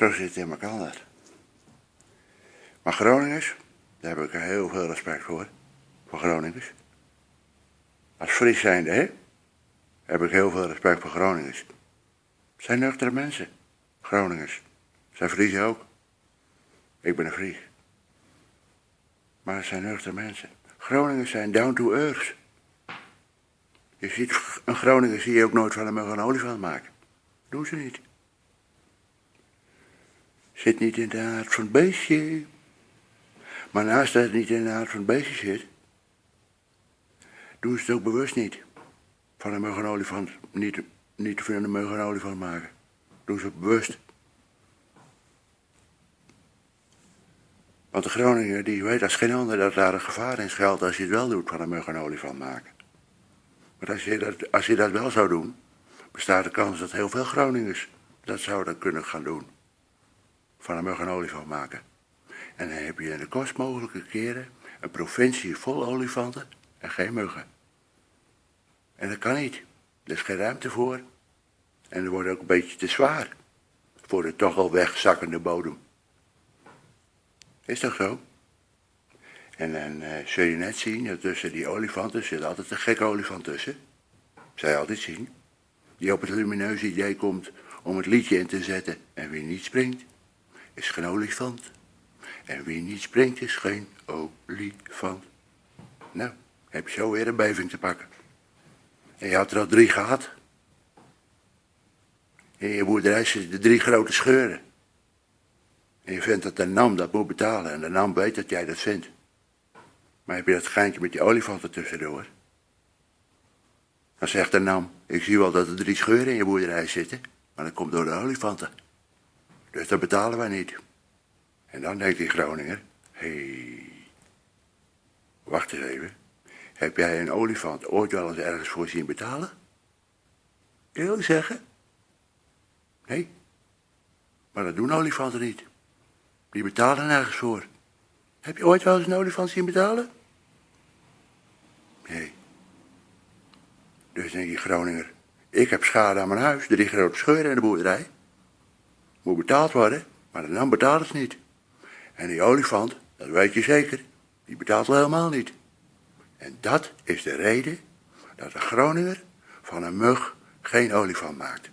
Zo zit het in elkaar. Maar Groningers, daar heb ik heel veel respect voor. Voor Groningers. Als Fries zijnde, hè? Heb ik heel veel respect voor Groningers. Het zijn nuchtere mensen. Groningers. Zijn Friesen ook. Ik ben een Fries. Maar het zijn nuchtere mensen. Groningers zijn down to earth. Je ziet, een Groninger zie je ook nooit van hem een olifant maken. Doen ze niet. Zit niet in de aard van het beestje. Maar naast dat het niet in de aard van het beestje zit, doen ze het ook bewust niet. Van een muggenolifant, niet, niet van een muggenolifant maken. Doen ze het bewust. Want de Groninger die weet als geen ander dat daar een gevaar in schuilt als je het wel doet van een muggenolifant maken. Maar als je, dat, als je dat wel zou doen, bestaat de kans dat heel veel Groningers dat zouden kunnen gaan doen. Van een muggenolifant maken. En dan heb je in de kost mogelijke keren een provincie vol olifanten en geen muggen. En dat kan niet. Er is geen ruimte voor. En er wordt ook een beetje te zwaar voor de toch al wegzakkende bodem. Is toch zo? En dan uh, zul je net zien tussen die olifanten zit altijd een gekke olifant tussen. Je altijd zien. Die op het lumineuze idee komt om het liedje in te zetten. En wie niet springt, is geen olifant. En wie niet springt, is geen olifant. Nou, heb je zo weer een beving te pakken. En je had er al drie gehad. In je boerderij zitten drie grote scheuren. En je vindt dat de NAM dat moet betalen. En de NAM weet dat jij dat vindt. Maar heb je dat geintje met die olifanten tussendoor? Dan zegt de NAM, ik zie wel dat er drie scheuren in je boerderij zitten. Maar dat komt door de olifanten. Dus dat betalen wij niet. En dan denkt die Groninger, hé, hey, wacht eens even. Heb jij een olifant ooit wel eens ergens voor zien betalen? Eerlijk zeggen? Nee. Maar dat doen olifanten niet. Die betalen nergens voor. Heb je ooit wel eens een olifant zien betalen? Nee. Dus denk je Groninger, ik heb schade aan mijn huis, drie grote scheuren in de boerderij. Moet betaald worden, maar dan betaalt het niet. En die olifant, dat weet je zeker, die betaalt helemaal niet. En dat is de reden dat de Groninger van een mug geen olifant maakt.